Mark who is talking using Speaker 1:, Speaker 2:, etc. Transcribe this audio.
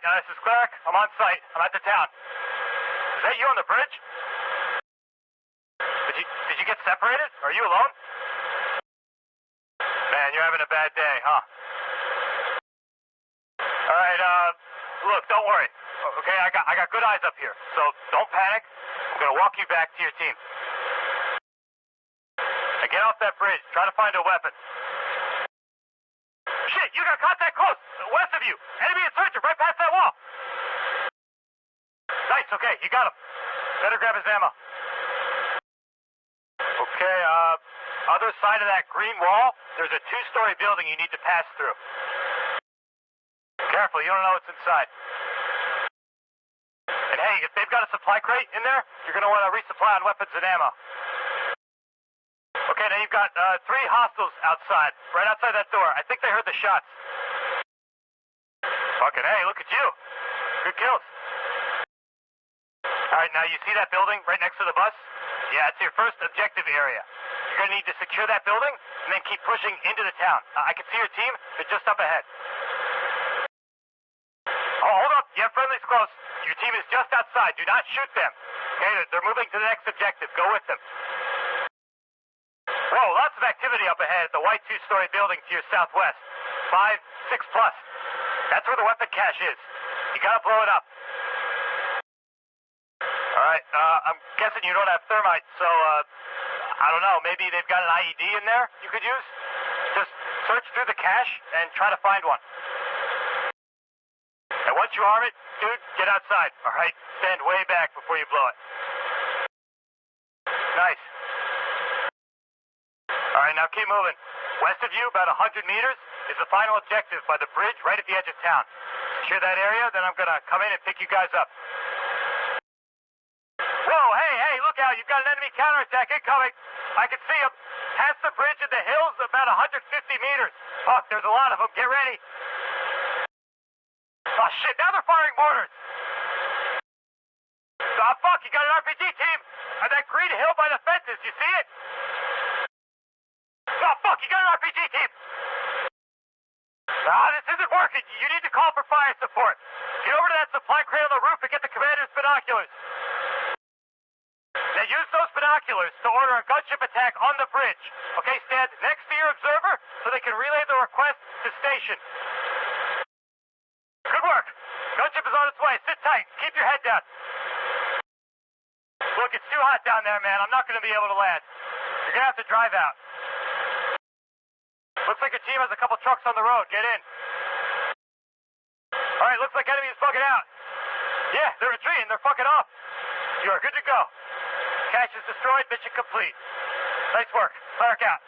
Speaker 1: uh, this is Cleric. I'm on site. I'm at the town. Is that you on the bridge? Did you did you get separated? Are you alone? Man, you're having a bad day, huh? All right, uh, look, don't worry. Okay, I got I got good eyes up here, so don't panic. I'm gonna walk you back to your team. Now get off that bridge. Try to find a weapon. Shit, you got contact close, west of you. Enemy insurgent right past that wall. Nice, okay, you got him. Better grab his ammo. Okay, uh, other side of that green wall, there's a two-story building you need to pass through. Careful, you don't know what's inside. And hey, if they've got a supply crate in there, you're gonna want to resupply on weapons and ammo. Okay, now you've got uh, three hostiles outside, right outside that door. I think they heard the shots. Fucking hey, look at you. Good kills. All right, now you see that building right next to the bus? Yeah, it's your first objective area. You're gonna need to secure that building and then keep pushing into the town. Uh, I can see your team. They're just up ahead. Oh, hold up. You have friendlies close. Your team is just outside. Do not shoot them. Okay, they're- they're moving to the next objective. Go with them. Whoa, lots of activity up ahead at the white two-story building to your southwest. Five, six plus. That's where the weapon cache is. You gotta blow it up. All right, uh, I'm guessing you don't have thermite, so, uh, I don't know, maybe they've got an IED in there you could use? Just search through the cache and try to find one. And once you arm it, dude, get outside, all right? Stand way back before you blow it. Nice. All right, now keep moving. West of you, about 100 meters, is the final objective by the bridge right at the edge of town. Secure that area, then I'm gonna come in and pick you guys up. Whoa, hey, hey, look out. You've got an enemy counterattack incoming. I can see them. Past the bridge in the hills, about 150 meters. Fuck, there's a lot of them. Get ready. Oh, shit, now they're firing mortars. Oh, fuck, you got an RPG team. On that green hill by the fences, you see it? Oh, fuck, you got an RPG team. Ah, this isn't working. You need to call for fire support. Get over to that supply crate on the roof and get the commander's binoculars. Now use those binoculars to order a gunship attack on the bridge. Okay, stand next to your observer so they can relay the request to station. Good work. Gunship is on its way. Sit tight. Keep your head down. Look, it's too hot down there, man. I'm not going to be able to land. You're going to have to drive out. Looks like your team has a couple trucks on the road. Get in. All right, looks like enemies bugging out. Yeah, they're retreating. They're fucking off. You are good to go. Cache is destroyed. Mission complete. Nice work. Cleric out.